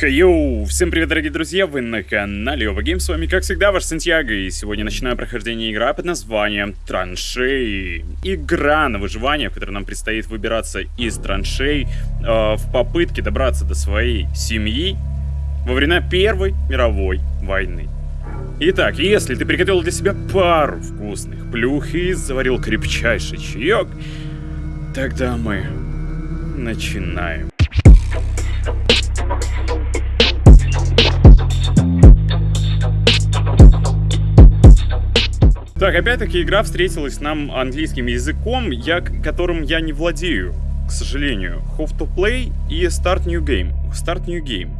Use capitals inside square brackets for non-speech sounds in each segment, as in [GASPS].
Хейоу! Всем привет, дорогие друзья! Вы на канале Оба Гейм, с вами, как всегда, ваш Сантьяго, и сегодня начинаю прохождение игры под названием Траншеи. Игра на выживание, в которой нам предстоит выбираться из траншей э, в попытке добраться до своей семьи во время Первой мировой войны. Итак, если ты приготовил для себя пару вкусных плюх и заварил крепчайший чаек, тогда мы начинаем. Так, опять-таки игра встретилась нам английским языком, я, которым я не владею, к сожалению. How to play и Start New Game. Start New Game.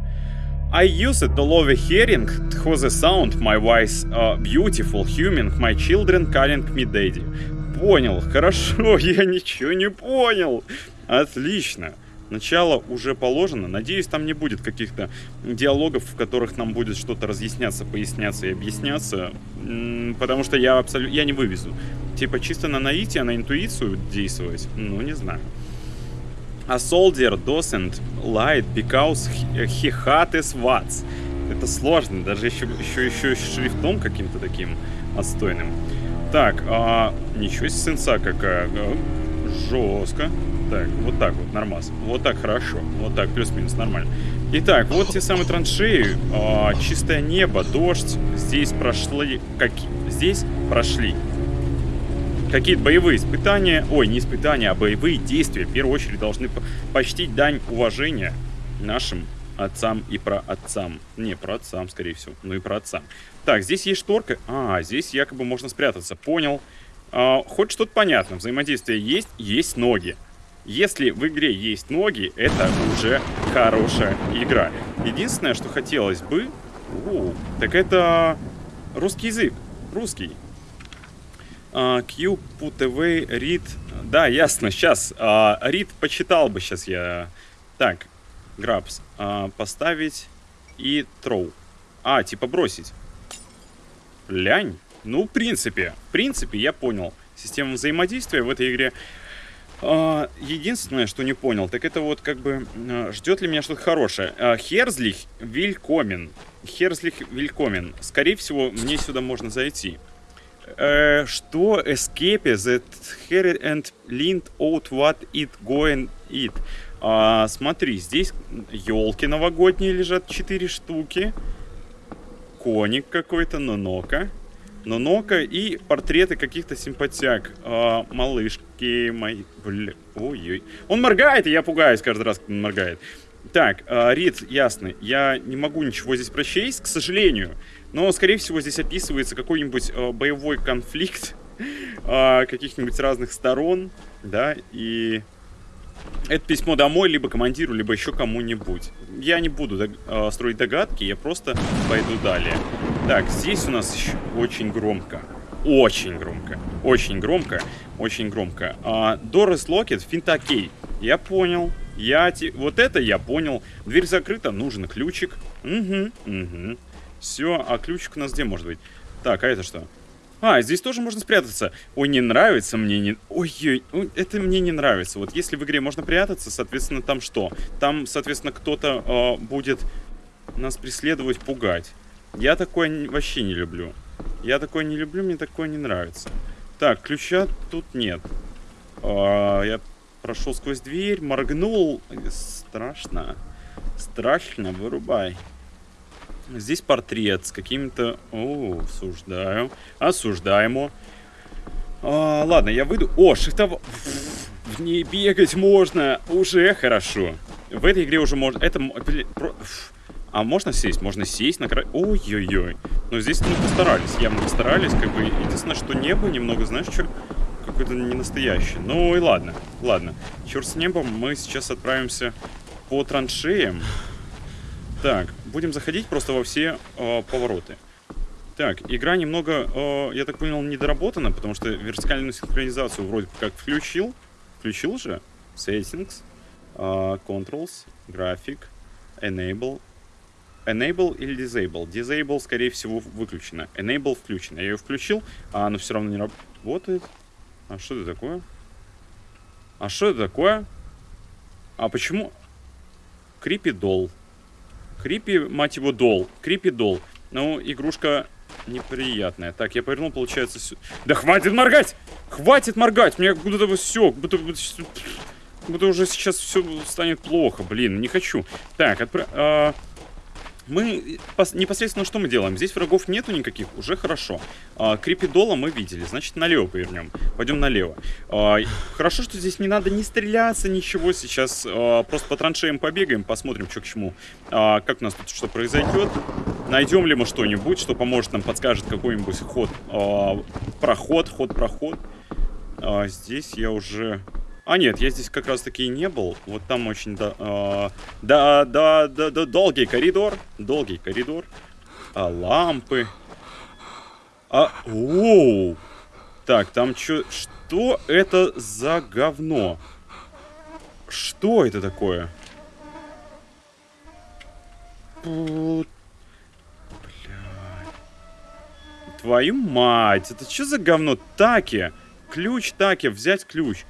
I use it all over hearing how the sound my voice uh, beautiful human, my children calling me daddy. Понял, хорошо, я ничего не понял. Отлично. Начало уже положено. Надеюсь, там не будет каких-то диалогов, в которых нам будет что-то разъясняться, поясняться и объясняться. Потому что я абсолютно... Я не вывезу. Типа чисто на наитие, на интуицию действовать? Ну, не знаю. A soldier doesn't light because he had his wats. Это сложно, даже еще, еще, еще шрифтом каким-то таким отстойным. Так, а, ничего себе сенса какая. Жестко. Так, вот так вот, нормас. Вот так хорошо. Вот так, плюс-минус, нормально. Итак, вот те самые траншеи. А, чистое небо, дождь. Здесь прошли... Как... Здесь прошли какие-то боевые испытания. Ой, не испытания, а боевые действия. В первую очередь должны почтить дань уважения нашим отцам и про отцам. Не, про отцам, скорее всего. Ну и про отцам. Так, здесь есть шторка. А, здесь якобы можно спрятаться. Понял. А, хоть что-то понятно. Взаимодействие есть, есть ноги. Если в игре есть ноги, это уже хорошая игра. Единственное, что хотелось бы... О, так это русский язык. Русский. Uh, Q, put away, read. Да, ясно, сейчас. Uh, read почитал бы сейчас я. Так, grabs. Uh, поставить и throw. А, типа бросить. Лянь. Ну, в принципе, в принципе, я понял. Система взаимодействия в этой игре а, единственное, что не понял, так это вот как бы а, ждет ли меня что-то хорошее. Херзлих Вилькомен. Херзлих Вилькомен. Скорее всего, мне сюда можно зайти. Э, что escape that here and lint out what it going it. А, смотри, здесь елки новогодние лежат, 4 штуки. Коник какой-то, но нока. Нонока и портреты каких-то симпатяк. А, малышки мои. Бля. Ой-ой. Он моргает, и я пугаюсь каждый раз, когда он моргает. Так, а, Рид, ясно. Я не могу ничего здесь прочесть, к сожалению. Но, скорее всего, здесь описывается какой-нибудь а, боевой конфликт [LAUGHS] а, каких-нибудь разных сторон, да, и это письмо домой, либо командиру, либо еще кому-нибудь. Я не буду дог э, строить догадки, я просто пойду далее. Так, здесь у нас еще очень громко. Очень громко. Очень громко. Очень громко. А, Дорис Локет, финтокей. Я понял. Я те... Вот это я понял. Дверь закрыта, нужен ключик. Угу, угу. Все, а ключик у нас где может быть? Так, а это что? А, здесь тоже можно спрятаться. Ой, не нравится мне, не... Ой, ой, это мне не нравится. Вот если в игре можно прятаться, соответственно, там что? Там, соответственно, кто-то э, будет нас преследовать, пугать. Я такое вообще не люблю. Я такое не люблю, мне такое не нравится. Так, ключа тут нет. А, я прошел сквозь дверь, моргнул. Страшно. Страшно, вырубай. Здесь портрет с какими-то... О, осуждаю. Осуждаемо. А, ладно, я выйду... О, шифтов... В ней бегать можно. Уже хорошо. В этой игре уже можно... Это... А можно сесть? Можно сесть на край... Ой-ой-ой. Но здесь мы постарались. Явно постарались. Как бы... Единственное, что небо немного, знаешь, что... Какое-то не настоящее. Ну и ладно. Ладно. Черт с небом. Мы сейчас отправимся по траншеям. Так, будем заходить просто во все э, повороты. Так, игра немного, э, я так понял, недоработана, потому что вертикальную синхронизацию вроде как включил. Включил же. Settings, э, Controls, Graphic, Enable. Enable или Disable? Disable, скорее всего, выключено. Enable включено. Я ее включил, а оно все равно не работает. А что это такое? А что это такое? А почему? Doll. Крипи, мать его, дол. Крипи дол. Ну, игрушка неприятная. Так, я повернул, получается, сю... Да хватит моргать! Хватит моргать! Мне бы все, будто, будто уже сейчас все станет плохо. Блин, не хочу. Так, отправ... А мы непосредственно что мы делаем? Здесь врагов нету никаких, уже хорошо. А, крипидола мы видели, значит налево повернем. Пойдем налево. А, хорошо, что здесь не надо не стреляться, ничего. Сейчас а, просто по траншеям побегаем, посмотрим, что к чему. А, как у нас тут что произойдет. Найдем ли мы что-нибудь, что поможет нам, подскажет какой-нибудь ход, а, проход, ход-проход. А, здесь я уже а нет, я здесь как раз таки и не был. Вот там очень да, э, да, да, да, да, долгий коридор, долгий коридор. А лампы. А, оу. Так, там что, что это за говно? Что это такое? Бля. Твою мать, это что за говно? Таки. Ключ таки, взять ключ.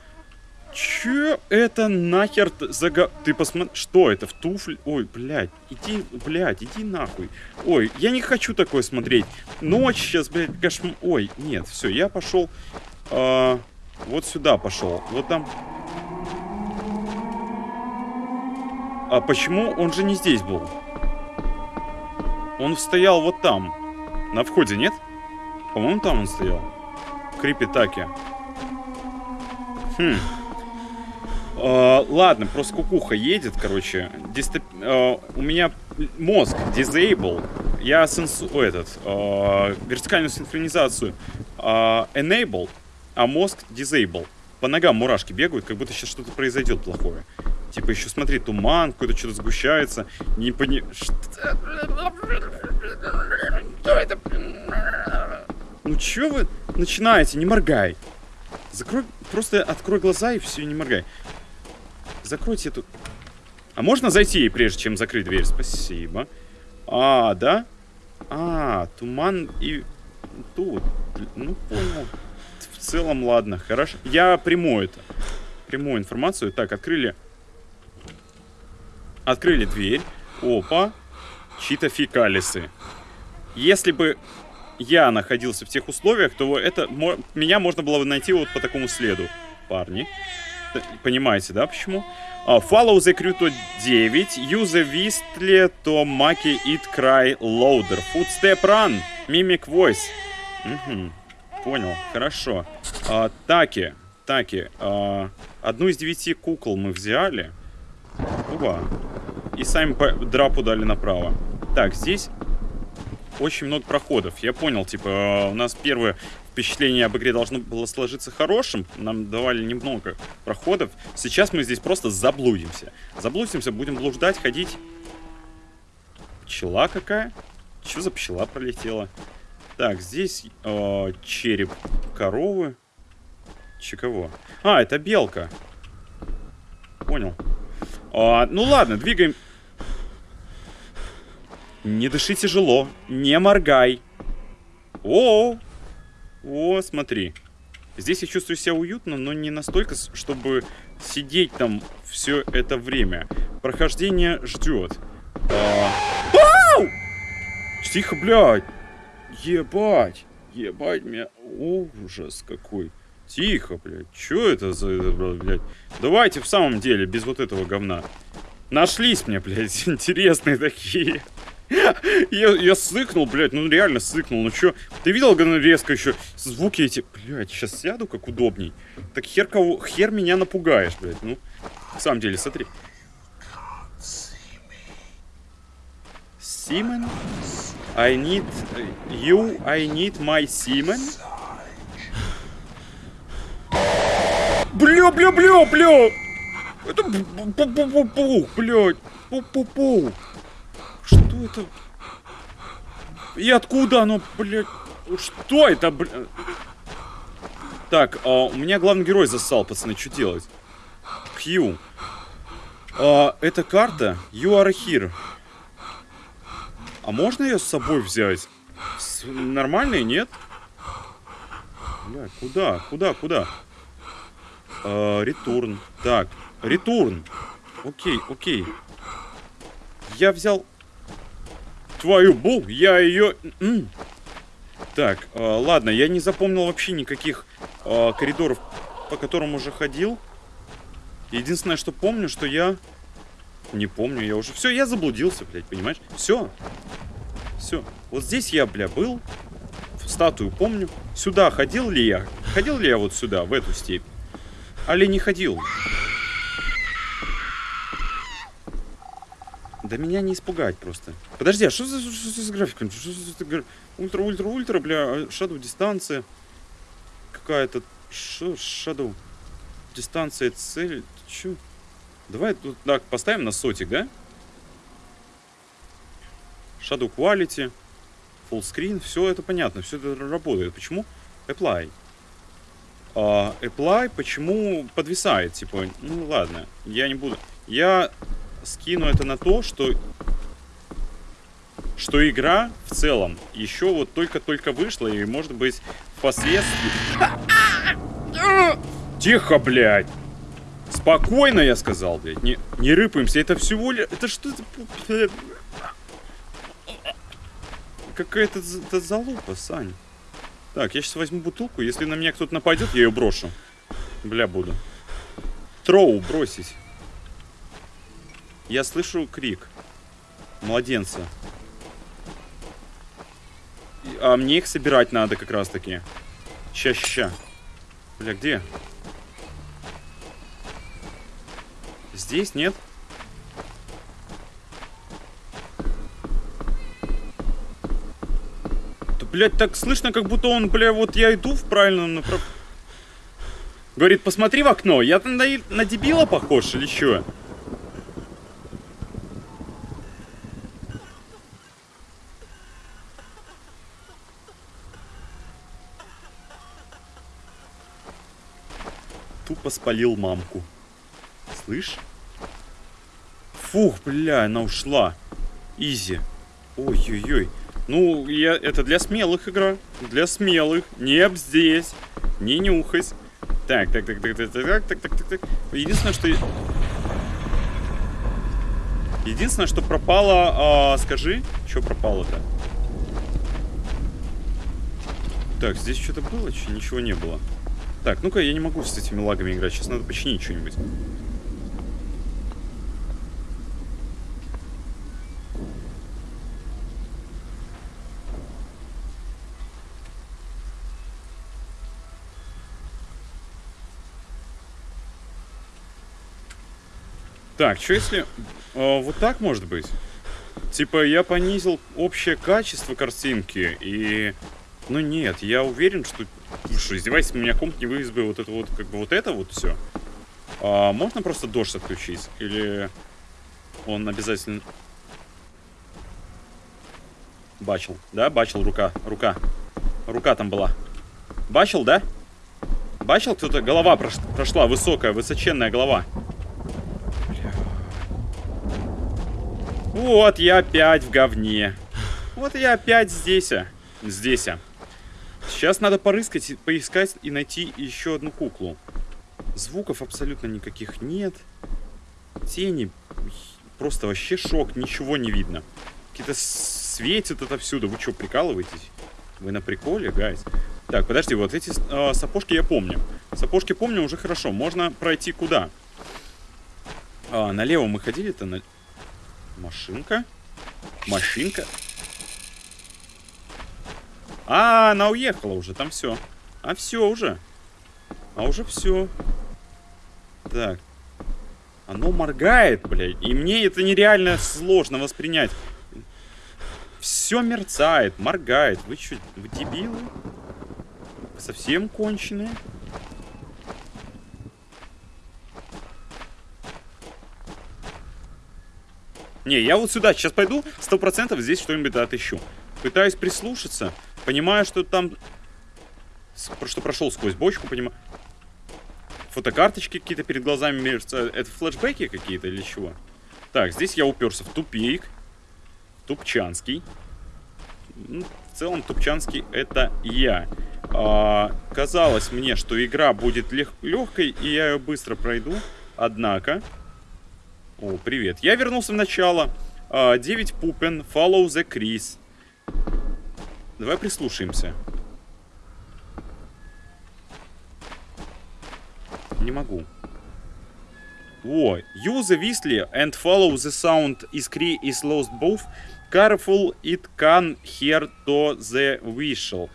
Че это нахер за га... Ты посмотри... Что это? В туфле? Ой, блядь. Иди, блядь, иди нахуй. Ой, я не хочу такое смотреть. Ночь сейчас, блядь, кошмар... Ой, нет, все, я пошел... А, вот сюда пошел. Вот там... А почему он же не здесь был? Он стоял вот там. На входе, нет? По-моему, там он стоял. Крипитаки. Хм. Uh, ладно, просто кукуха едет, короче. Дистоп... Uh, у меня мозг disable. Я сенсу... этот, uh, вертикальную синхронизацию enable, а мозг disable. По ногам мурашки бегают, как будто сейчас что-то произойдет плохое. Типа еще смотри, туман, какой-то что-то сгущается. Не пони... Что это? Ну чё вы начинаете? Не моргай. Закрой, просто открой глаза и все, не моргай. Закройте эту... А можно зайти, прежде чем закрыть дверь? Спасибо. А, да? А, туман и тут. Ну, понял. В целом, ладно, хорошо. Я приму это. Приму информацию. Так, открыли... Открыли дверь. Опа. Чьи-то фекалисы. Если бы я находился в тех условиях, то это меня можно было бы найти вот по такому следу. Парни. Понимаете, да, почему? Uh, follow the Cruto 9, use the Wistly to Maki It Cry Loader, Footstep Run, Mimic Voice. Угу. Понял, хорошо. Uh, таки, таки, uh, одну из девяти кукол мы взяли. Ува. И сами драпу дали направо. Так, здесь очень много проходов. Я понял, типа, у нас первое впечатление об игре должно было сложиться хорошим. Нам давали немного проходов. Сейчас мы здесь просто заблудимся. Заблудимся, будем блуждать, ходить. Пчела какая? Что за пчела пролетела? Так, здесь э, череп коровы. Че кого? А, это белка. Понял. А, ну ладно, двигаем. Не дыши тяжело. Не моргай. О, -о, -о. О, смотри. Здесь я чувствую себя уютно, но не настолько, чтобы сидеть там все это время. Прохождение ждет. А... Ау! Тихо, блядь! Ебать! Ебать меня. Ужас какой. Тихо, блядь. Че это за, блядь? Давайте в самом деле, без вот этого говна. Нашлись мне, блядь, [LAUGHS] интересные такие. [LAUGHS] Я, я сыкнул, блядь, ну реально сыкнул. Ну чё, ты видел, говно резко еще звуки эти? Блядь, сейчас сяду как удобней. Так хер кого, хер меня напугаешь, блядь. Ну, на самом деле, смотри. Симен? I need you, I need my Симен? Бля, бля, бля, бля! Это пу-пу-пу-пу, блядь, пу-пу-пу. Что это? И откуда оно, блядь? Что это, блядь? Так, а, у меня главный герой засал, пацаны, что делать? Q. А, это карта You are here. А можно ее с собой взять? С... Нормальной, нет? Бля, куда? Куда? Куда? А, ретурн. Так, ретурн. Окей, окей. Я взял твою бу, я ее... Так, э, ладно, я не запомнил вообще никаких э, коридоров, по которым уже ходил. Единственное, что помню, что я... Не помню, я уже... Все, я заблудился, блядь, понимаешь? Все. Все. Вот здесь я, бля, был. Статую помню. Сюда ходил ли я? Ходил ли я вот сюда, в эту степь? Али не ходил? Да меня не испугать просто. Подожди, а что за, что за графиком? Что за ультра, ультра, ультра, бля, шаду дистанция. Какая-то... Шаду. Дистанция, цель. Чё? Давай тут так поставим на сотик, да? Shadow Quality, Full Screen, все это понятно, все это работает. Почему? Apply. Uh, apply почему подвисает? Типа, ну ладно, я не буду. Я скину это на то, что что игра в целом еще вот только-только вышла и может быть впоследствии... Тихо, блядь! Спокойно, я сказал, блядь. Не, не рыпаемся, это всего лишь... Это что это... Какая-то залупа, Сань. Так, я сейчас возьму бутылку. Если на меня кто-то нападет, я ее брошу. Бля, буду. Троу бросить. Я слышу крик. Младенца. А мне их собирать надо как раз таки. Ща, ща. Бля, где? Здесь нет? Да, блядь, так слышно, как будто он, бля, вот я иду в правильном направлении. Говорит, посмотри в окно. Я на, на дебила похож или что? Тупо спалил мамку. Слышь? Фух, бля, она ушла. Изи. Ой-ой-ой. Ну, я, это для смелых игра. Для смелых. Не здесь. Не нюхать. Так, так, так, так, так, так, так, так, так, так. Единственное, что... Единственное, что пропало... А, скажи, что пропало-то? Так, здесь что-то было? Че? Ничего не было. Так, ну-ка, я не могу с этими лагами играть. Сейчас надо починить что-нибудь. Так, что если... Э, вот так может быть? Типа, я понизил общее качество картинки, и... Ну нет, я уверен, что Слушай, издевайся, у меня комп не вывез бы вот это вот, как бы вот это вот все. А, можно просто дождь отключить? Или он обязательно... Бачил, да? Бачил, рука, рука. Рука там была. Бачил, да? Бачил, кто-то голова прош... прошла, высокая, высоченная голова. Вот я опять в говне. Вот я опять здесь. А. Здесь. Сейчас надо порыскать, поискать и найти еще одну куклу. Звуков абсолютно никаких нет. Тени. Просто вообще шок, ничего не видно. Какие-то светят отовсюду. Вы что, прикалываетесь? Вы на приколе, гайз? Так, подожди, вот эти э, сапожки я помню. Сапожки помню уже хорошо. Можно пройти куда? А, налево мы ходили-то на... Машинка? Машинка? А, она уехала уже, там все. А все уже. А уже все. Так. Оно моргает, блядь. И мне это нереально сложно воспринять. Все мерцает, моргает. Вы что, вы дебилы? Совсем конченые? Не, я вот сюда сейчас пойду, сто процентов здесь что-нибудь отыщу. Пытаюсь прислушаться. Понимаю, что там... Что прошел сквозь бочку, понимаю. Фотокарточки какие-то перед глазами мерцают. Это флешбеки какие-то или чего? Так, здесь я уперся в тупик. Тупчанский. Ну, в целом, Тупчанский это я. А, казалось мне, что игра будет лег легкой, и я ее быстро пройду. Однако... О, привет. Я вернулся в начало. А, Девять Пупен, Follow the Chris. Давай прислушаемся. Не могу. О, use the whistler and follow the sound is Cree is lost both. Careful, it can hear to the whistle.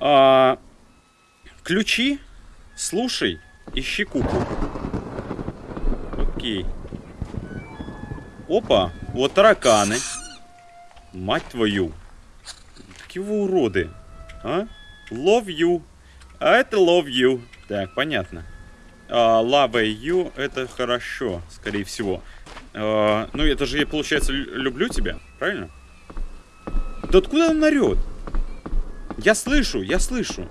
А, ключи, слушай, ищи куклу. Окей. Опа, вот тараканы. Мать твою. Какие вы уроды. А? Love you. А это love you. Так, понятно. Uh, love you это хорошо, скорее всего. Uh, ну, это же получается, люблю тебя, правильно? Да откуда он орет? Я слышу, я слышу.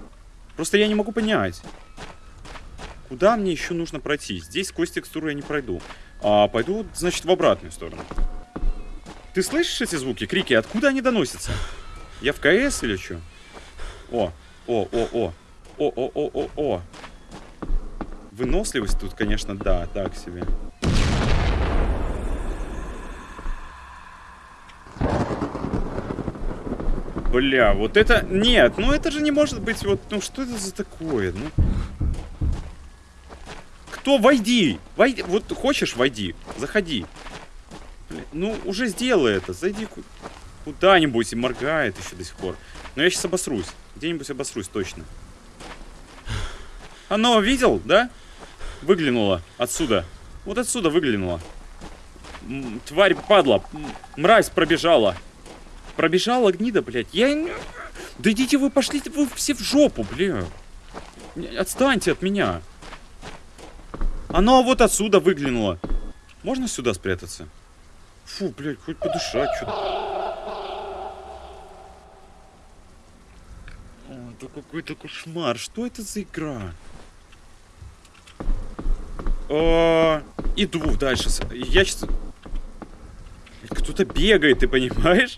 Просто я не могу понять. Куда мне еще нужно пройти? Здесь сквозь текстуру я не пройду. А пойду, значит, в обратную сторону. Ты слышишь эти звуки, крики? Откуда они доносятся? Я в КС или что? О, о, о, о. О, о, о, о, о. Выносливость тут, конечно, да, так себе. Бля, вот это... Нет, ну это же не может быть вот... Ну что это за такое? Ну... Кто? Войди! Войди! Вот хочешь, войди. Заходи. Бля, ну, уже сделай это. Зайди куда-нибудь и моргает еще до сих пор. Но я сейчас обосрусь. Где-нибудь обосрусь точно. Оно видел, да? Выглянула отсюда. Вот отсюда выглянула. М тварь падла. Мразь пробежала. Пробежала гнида, блядь. Я... Да идите вы, пошли вы все в жопу, бля. Отстаньте от меня. Оно вот отсюда выглянуло. Можно сюда спрятаться? Фу, блядь, хоть подышать, что-то. Это какой-то кошмар. Что это за игра? О, иду дальше. Я сейчас... Кто-то бегает, ты понимаешь?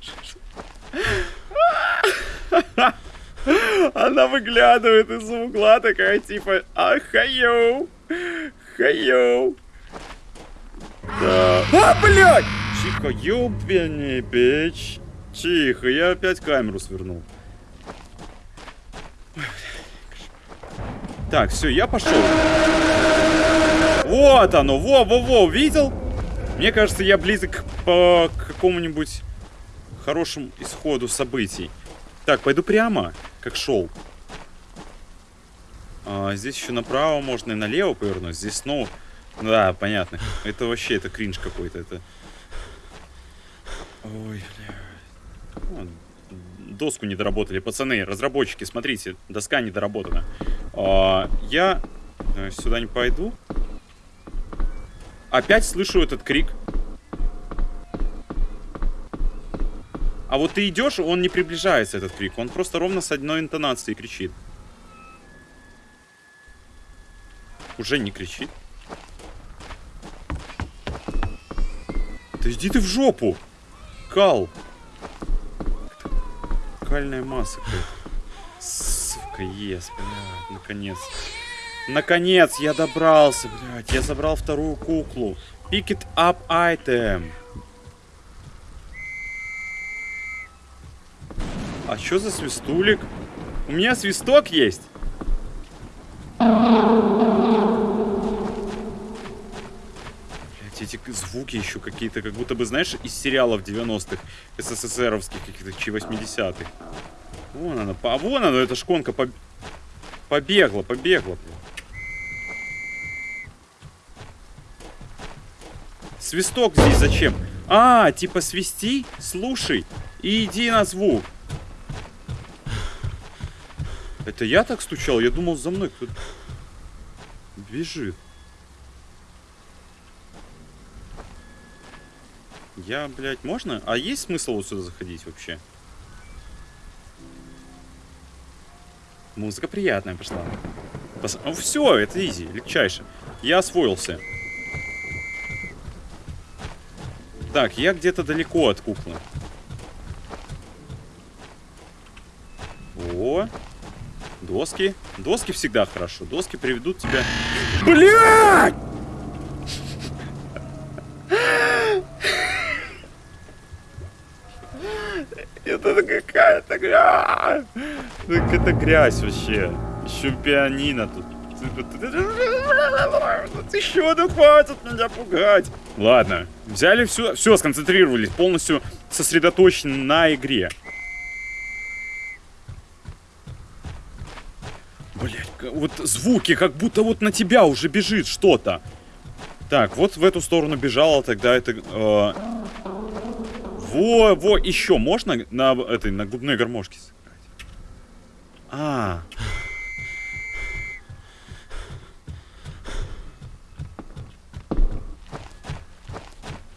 Она выглядывает из угла такая, типа, а, хайоу, хайоу. Да. А, блядь! Тихо, ёбаный бич. Тихо, я опять камеру свернул. Так, все, я пошел. Вот оно, во-во-во, видел? Мне кажется, я близок по какому-нибудь хорошему исходу событий. Так, пойду прямо, как шел. А, здесь еще направо можно и налево повернуть. Здесь снова... Да, понятно. Это вообще, это кринж какой-то. Это... Ой, бля. Доску не доработали. Пацаны, разработчики, смотрите, доска не доработана. А, я э, сюда не пойду. Опять слышу этот крик. А вот ты идешь, он не приближается, этот крик. Он просто ровно с одной интонацией кричит. Уже не кричит. Да иди ты в жопу! Кал! Кальная масса. Сука, ес, блядь, наконец. Наконец, я добрался, блядь. Я забрал вторую куклу. Pick it up item. А что за свистулик? У меня свисток есть. Эти звуки еще какие-то, как будто бы, знаешь, из сериалов 90-х, СССРовских, каких-то, чи 80-х. Вон она, а вон она, эта шконка по... побегла, побегла. Свисток здесь зачем? А, типа свисти, слушай и иди на звук. Это я так стучал? Я думал, за мной кто-то бежит. Я, блядь, можно? А есть смысл вот сюда заходить вообще? Музыка приятная пошла. Пос... Ну все, это изи, легчайше. Я освоился. Так, я где-то далеко от куклы. О, Доски. Доски всегда хорошо. Доски приведут тебя... Блядь! Это какая-то грязь. Это грязь вообще. Еще пианино тут. Еще да хватит меня пугать. Ладно, взяли все, все, сконцентрировались, полностью сосредоточены на игре. Блять, вот звуки, как будто вот на тебя уже бежит что-то. Так, вот в эту сторону бежала, тогда это... Э, во, во, еще можно на этой, на губной гармошке? А.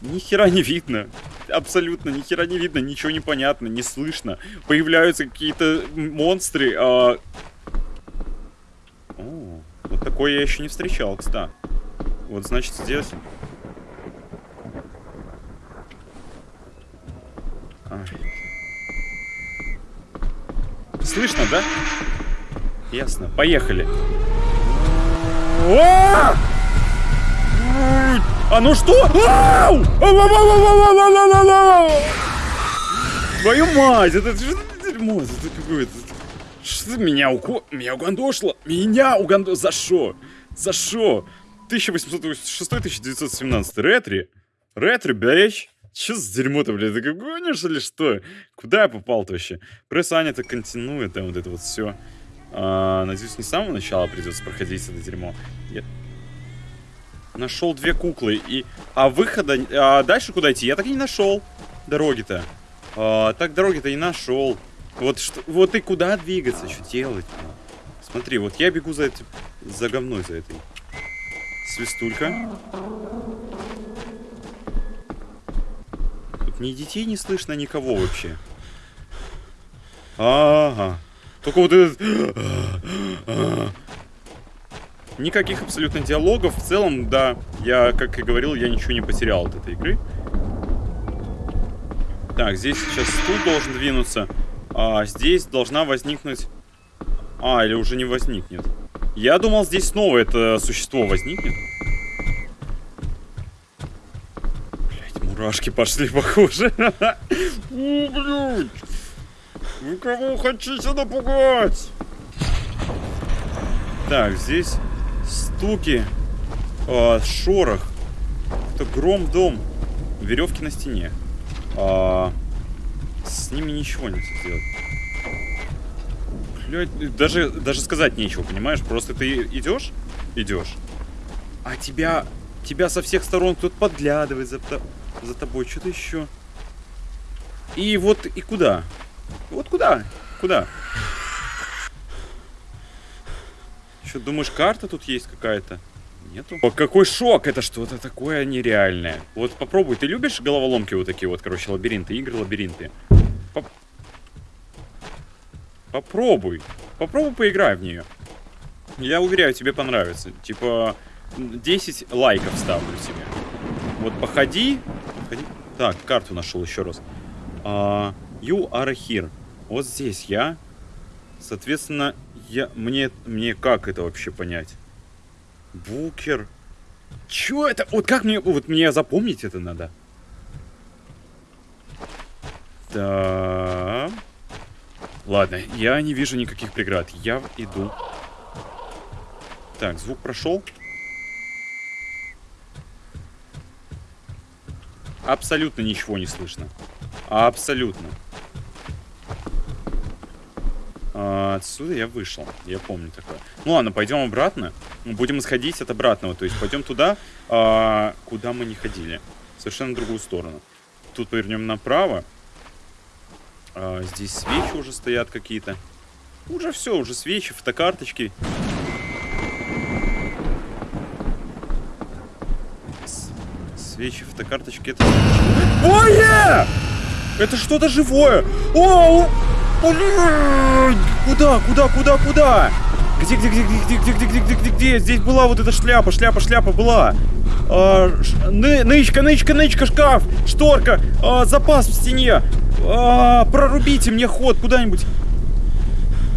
Ни хера не видно. Абсолютно ни хера не видно, ничего не понятно, не слышно. Появляются какие-то монстры. А... О, вот такое я еще не встречал, кстати. Вот значит здесь. А. Слышно, да? Ясно. Поехали. А, а ну что? Твою мать, это дерьмо? Это какое-то... Что меня уко... Меня угандошло? Меня угандошло? За что? За что? 1886-1917. Ретри. Ретри, блядь. Че за дерьмо-то, блядь? Ты гонишь или что? Куда я попал-то вообще? Пресс Аня так континует, там вот это вот все. А, надеюсь, не с самого начала придется проходить это дерьмо. Я... Нашел две куклы и... А выхода... А дальше куда идти? Я так и не нашел. Дороги-то. А, так дороги-то и нашел. Вот, что... вот и куда двигаться? Что делать? Смотри, вот я бегу за этим... За говной за этой. Свистулька. Ни детей не слышно, никого вообще. Ага. Только вот этот... Никаких абсолютно диалогов. В целом, да, я, как и говорил, я ничего не потерял от этой игры. Так, здесь сейчас стул должен двинуться. А здесь должна возникнуть... А, или уже не возникнет. Я думал, здесь снова это существо возникнет. Блять, мурашки пошли, похоже. Блять. Вы кого хотите напугать? Так, здесь стуки, э, шорох. Это гром дом. Веревки на стене. А, с ними ничего нельзя сделать. Блядь, даже, даже сказать нечего, понимаешь? Просто ты идешь, идешь, а тебя, тебя со всех сторон кто-то подглядывает за, за тобой, что-то еще. И вот, и куда? Вот куда? Куда? Что, думаешь, карта тут есть какая-то? Нету. О, какой шок! Это что-то такое нереальное. Вот попробуй, ты любишь головоломки вот такие вот, короче, лабиринты, игры лабиринты? Поп Попробуй. Попробуй поиграй в нее. Я уверяю, тебе понравится. Типа, 10 лайков ставлю тебе. Вот походи. Походи. Так, карту нашел еще раз. Uh, you are here. Вот здесь я. Соответственно, я, мне, мне как это вообще понять? Букер. Чё это? Вот как мне, вот мне запомнить это надо? Да. Ладно, я не вижу никаких преград. Я иду. Так, звук прошел. Абсолютно ничего не слышно. Абсолютно. А, отсюда я вышел. Я помню такое. Ну ладно, пойдем обратно. Мы будем исходить от обратного. То есть пойдем туда, а, куда мы не ходили. Совершенно другую сторону. Тут повернем направо. А, здесь свечи уже стоят какие-то. Уже все, уже свечи, фотокарточки. Свечи, фотокарточки. Это... Ой! Это что-то живое! О! Блин! Куда, куда, куда, куда? Где, где, где, где, где, где, где, где, где, где? Здесь была вот эта шляпа, шляпа, шляпа была. А. Ны, нычка, нычка, нычка, шкаф, шторка, а, запас в стене. А, прорубите мне ход куда-нибудь.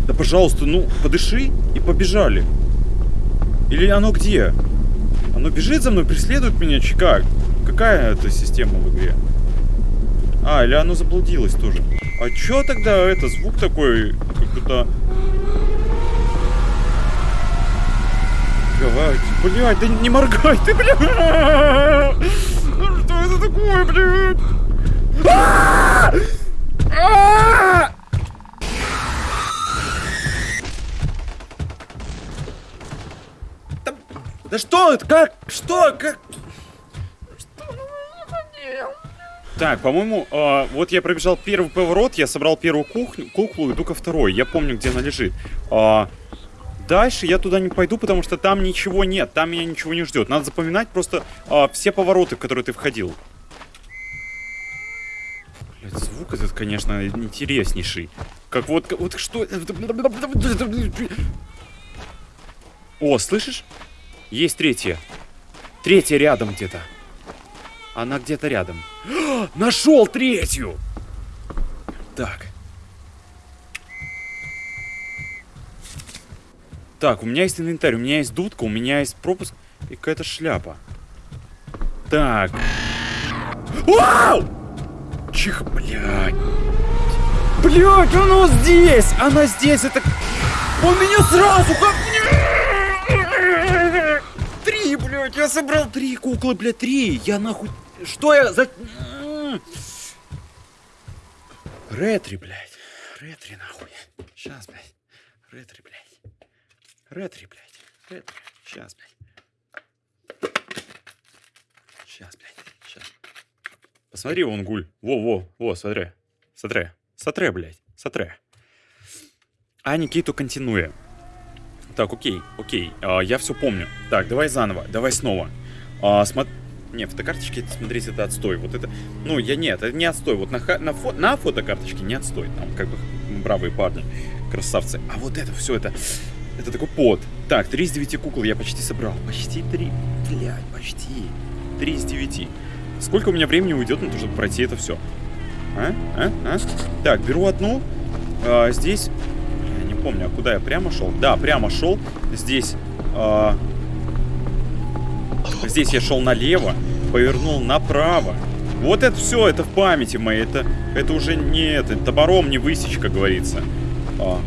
Да, пожалуйста, ну, подыши и побежали. Или оно где? Оно бежит за мной, преследует меня, как? Какая это система в игре? А, или оно заблудилось тоже. А чё тогда это, звук такой, как будто... Давайте, блядь, да не моргай ты, блядь! Что это такое, блядь? Да что это? Как? Что? Как? Так, по-моему, э, вот я пробежал первый поворот, я собрал первую кухню, куклу, иду ко второй. Я помню, где она лежит. А, дальше я туда не пойду, потому что там ничего нет, там меня ничего не ждет. Надо запоминать просто э, все повороты, в которые ты входил. Блядь, звук этот, конечно, интереснейший. Как вот, вот что... О, слышишь? Есть третья. Третья рядом где-то. Она где-то рядом. [GASPS] Нашел третью! Так. Так, у меня есть инвентарь, у меня есть дудка, у меня есть пропуск и какая-то шляпа. Так. Вау! Чих, блядь. Блядь, она здесь! Она здесь, это... Он меня сразу как... Три, блядь, я собрал три куклы, блядь, три. Я нахуй... Что я за... Ретри, блядь. Ретри, нахуй. Сейчас, блядь. Ретри, блядь. Ретри, блядь. Ретри. Сейчас, блядь. Сейчас, блядь. Сейчас. Посмотри, вон гуль. Во-во, во, смотри. Смотри. Смотри, блядь. Смотри. А Никиту континуя. Так, окей, окей. А, я все помню. Так, давай заново. Давай снова. А, смотри. Не, фотокарточки, смотрите, это отстой. Вот это, ну, я нет, это не отстой. Вот на, на, фо, на фотокарточке не отстой. Там как бы бравые парни, красавцы. А вот это все, это, это такой пот. Так, 3 из 9 кукол я почти собрал. Почти 3. Блядь, почти. 3 из 9. Сколько у меня времени уйдет на то, чтобы пройти это все? А? А? А? Так, беру одну. А, здесь... Я не помню, а куда я прямо шел? Да, прямо шел. Здесь... А, Здесь я шел налево, повернул направо. Вот это все, это в памяти моей. Это, это уже не это, топором не высечь, говорится. А.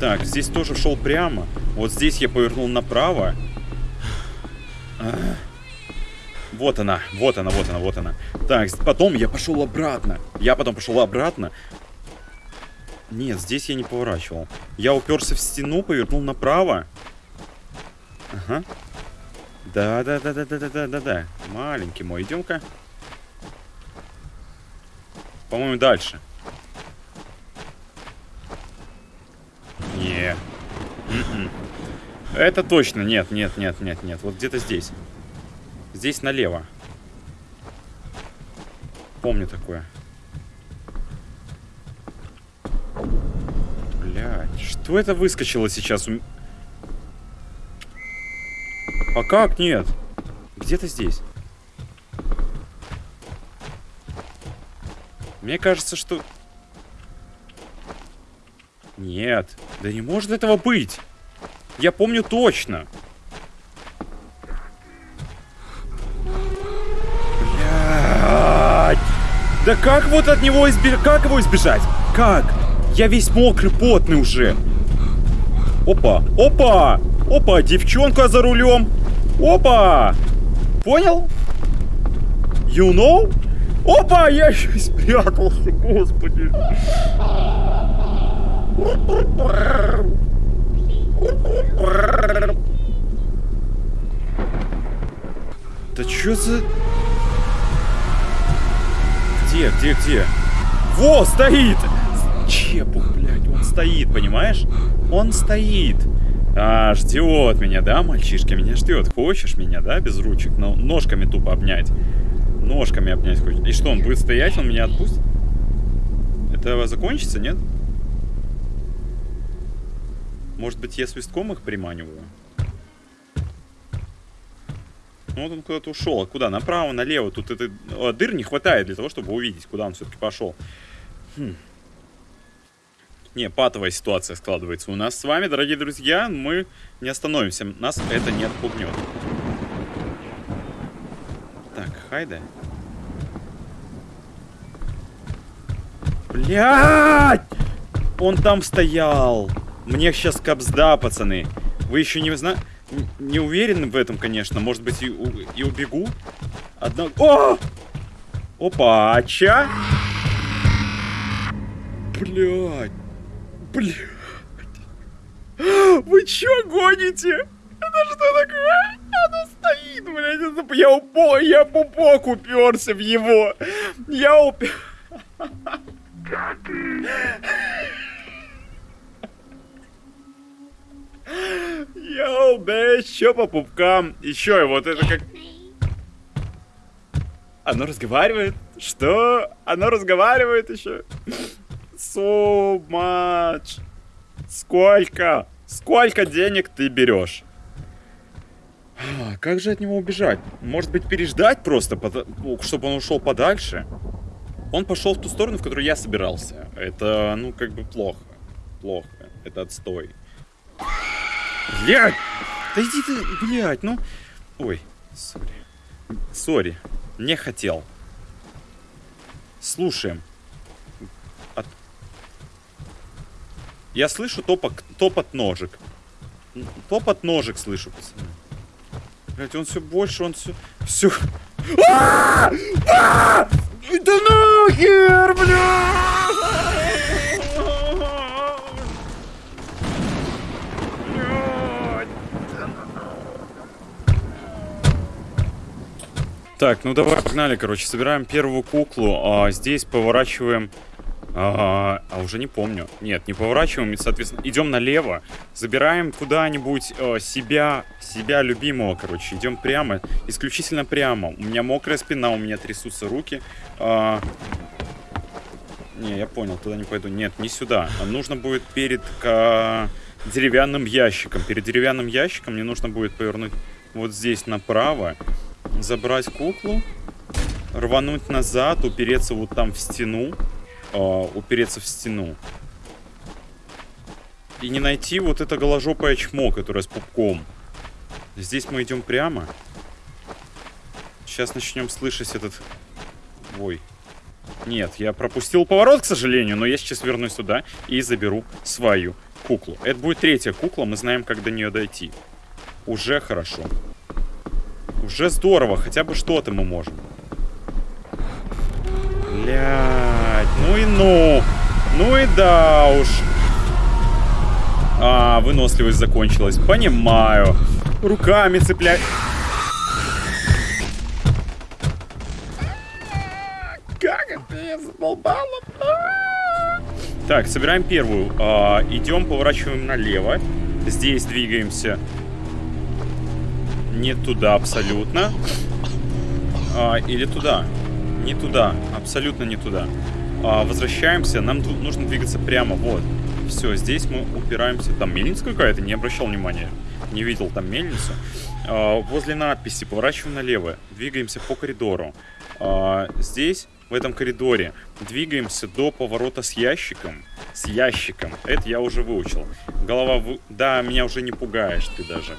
Так, здесь тоже шел прямо. Вот здесь я повернул направо. А. Вот она, вот она, вот она, вот она. Так, потом я пошел обратно. Я потом пошел обратно. Нет, здесь я не поворачивал. Я уперся в стену, повернул направо. Ага. Да, да, да, да, да, да, да, да, да. Маленький мой, идем-ка. По-моему, дальше. Не. М-м. Это точно. Нет, нет, нет, нет, нет. Вот где-то здесь. Здесь налево. Помню такое. Блядь, что это выскочило сейчас? А как нет? Где-то здесь. Мне кажется, что... Нет. Да не может этого быть. Я помню точно. Блядь. Да как вот от него избежать? Как его избежать? Как? Я весь мокрый, потный уже. Опа, опа, опа, девчонка за рулем. Опа! Понял? You know? Опа, я еще и спрятался, господи. Да что за... Где, где, где? Во, стоит! Чепух, блядь, он стоит, понимаешь? Он стоит. А, ждет меня, да, мальчишка меня ждет. Хочешь меня, да, без ручек, но ножками тупо обнять. Ножками обнять хочет. И что, он будет стоять, он меня отпустит? Это закончится, нет? Может быть, я свистком их приманиваю? Ну вот он куда-то ушел. А куда? Направо, налево. Тут это... О, дыр не хватает для того, чтобы увидеть, куда он все-таки пошел. Хм. Не, патовая ситуация складывается у нас с вами, дорогие друзья. Мы не остановимся. Нас это не отпугнет. Так, хайда. Блядь! Он там стоял. Мне сейчас капсда, пацаны. Вы еще не знаете... Не уверены в этом, конечно. Может быть, и, и убегу? Одна... О! Опа, ча? Блядь. Блядь. Вы чё гоните? Это что такое? Оно стоит, блядь. Это... Я, упо... я пупок уперся в его. Я упер... Йоу, да еще по пупкам. Еще и вот это как... Оно разговаривает? Что? Оно разговаривает еще? So much. Сколько? Сколько денег ты берешь? А, как же от него убежать? Может быть, переждать просто, чтобы он ушел подальше? Он пошел в ту сторону, в которую я собирался. Это, ну, как бы плохо. Плохо. Это отстой. Блядь! Да иди ты, блядь, ну... Ой, сори. Сори, не хотел. Слушаем. Я слышу топок, топот ножек. Топот ножек слышу, пацаны. Блять, он все больше, он все... Все... А! А! Да нахер, блядь! Так, ну давай, погнали, короче, собираем первую куклу, а здесь поворачиваем... А, а уже не помню. Нет, не поворачиваем, соответственно, идем налево, забираем куда-нибудь э, себя, себя любимого, короче, идем прямо, исключительно прямо. У меня мокрая спина, у меня трясутся руки. А... Не, я понял, туда не пойду. Нет, не сюда. Нужно будет перед к... деревянным ящиком. Перед деревянным ящиком мне нужно будет повернуть вот здесь направо забрать куклу, рвануть назад, упереться вот там в стену, э, упереться в стену. И не найти вот это голожопое чмо, которое с пупком. Здесь мы идем прямо. Сейчас начнем слышать этот... Ой. Нет, я пропустил поворот, к сожалению, но я сейчас вернусь сюда и заберу свою куклу. Это будет третья кукла, мы знаем, как до нее дойти. Уже хорошо. Уже здорово, хотя бы что-то мы можем. Блять, ну и ну. Ну и да уж. А, выносливость закончилась. Понимаю. Руками цеплять. Как это задолбало? Так, собираем первую. А, идем, поворачиваем налево. Здесь двигаемся не туда абсолютно. А, или туда. Не туда. Абсолютно не туда. А, возвращаемся. Нам нужно двигаться прямо. Вот. Все, здесь мы упираемся. Там мельница какая-то? Не обращал внимания. Не видел там мельницу. А, возле надписи поворачиваем налево. Двигаемся по коридору. А, здесь, в этом коридоре, двигаемся до поворота с ящиком. С ящиком. Это я уже выучил. Голова... В... Да, меня уже не пугаешь ты даже.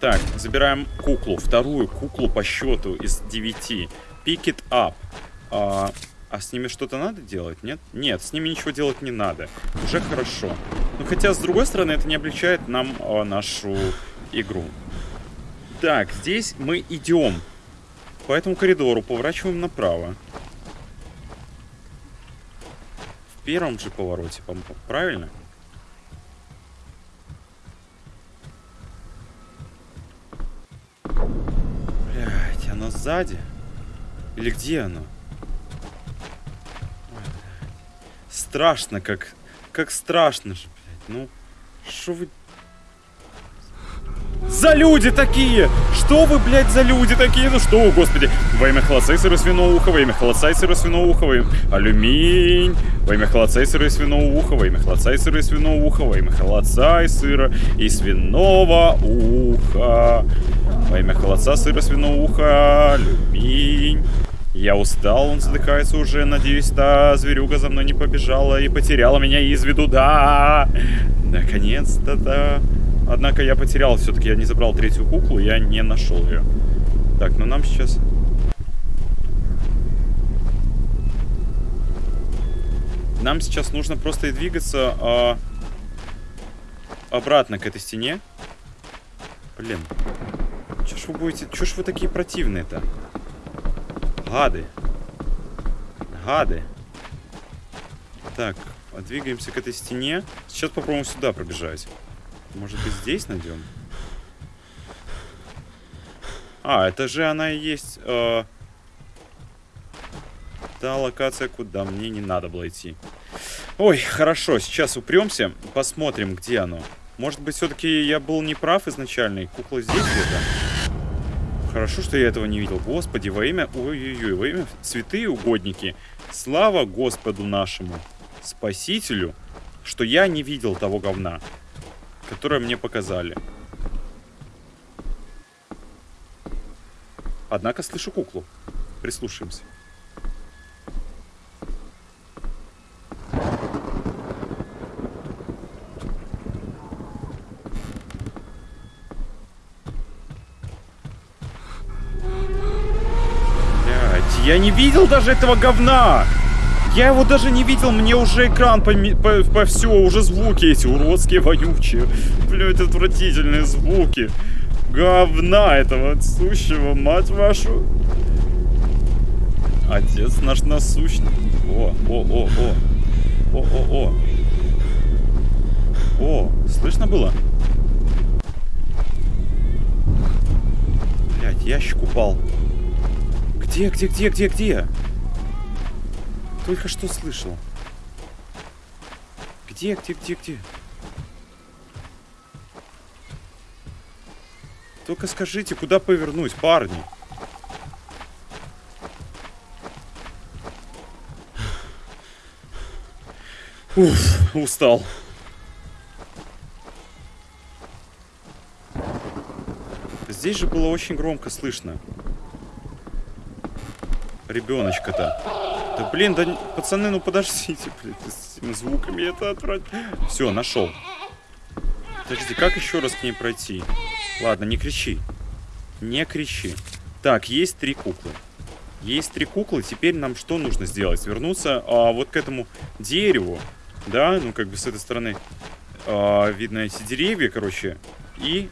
Так, забираем куклу. Вторую куклу по счету из 9. Pick it up. А, а с ними что-то надо делать, нет? Нет, с ними ничего делать не надо. Уже хорошо. Ну, хотя, с другой стороны, это не облегчает нам а, нашу игру. Так, здесь мы идем по этому коридору, поворачиваем направо. В первом же повороте, правильно? Оно сзади? Или где оно? Страшно, как... Как страшно же, блядь. Ну, что вы за люди такие? Что вы, блядь, за люди такие? Ну что, господи. Во имя холодца и сыра свиного уха, во имя холодца и сыра свиного уха, во имя... Алюминь. Во имя холодца и сыра и свиного уха, во имя холодца и сыра и свиного уха, во имя холодца и сыра и свиного уха. Во имя холодца, сыра, свиного уха, алюминь. Я устал, он задыхается уже, надеюсь, та зверюга за мной не побежала и потеряла меня из виду, да! Наконец-то, да. Однако я потерял, все-таки я не забрал третью куклу, я не нашел ее. Так, ну нам сейчас... Нам сейчас нужно просто и двигаться а, обратно к этой стене. Блин. Чё ж вы будете... Чё ж вы такие противные-то? Гады. Гады. Так, двигаемся к этой стене. Сейчас попробуем сюда пробежать. Может быть, здесь найдем? А, это же она и есть... Э, та локация, куда мне не надо было идти. Ой, хорошо, сейчас упремся, посмотрим, где оно. Может быть, все-таки я был неправ изначально, и кукла здесь где-то? Хорошо, что я этого не видел. Господи, во имя... Ой-ой-ой, во имя святые угодники. Слава Господу нашему, Спасителю, что я не видел того говна, которое мне показали. Однако слышу куклу. Прислушаемся. Блять, я не видел даже этого говна! Я его даже не видел, мне уже экран по, по, по все, уже звуки эти уродские, вонючие. Блять, отвратительные звуки говна этого сущего, мать вашу. Отец наш насущный. О, о, о, о. О, о, о. О, слышно было? Блять, ящик упал. Где, где, где, где, где? Только что слышал. Где, где, где, где? Только скажите, куда повернуть, парни? Уф, устал. Здесь же было очень громко слышно. Ребеночка-то. Да блин, да пацаны, ну подождите, блин, с этими звуками это отвратительно. Все, нашел. Подожди, как еще раз к ней пройти? Ладно, не кричи. Не кричи. Так, есть три куклы. Есть три куклы. Теперь нам что нужно сделать? Вернуться а, вот к этому дереву. Да, ну как бы с этой стороны а, видно эти деревья, короче. И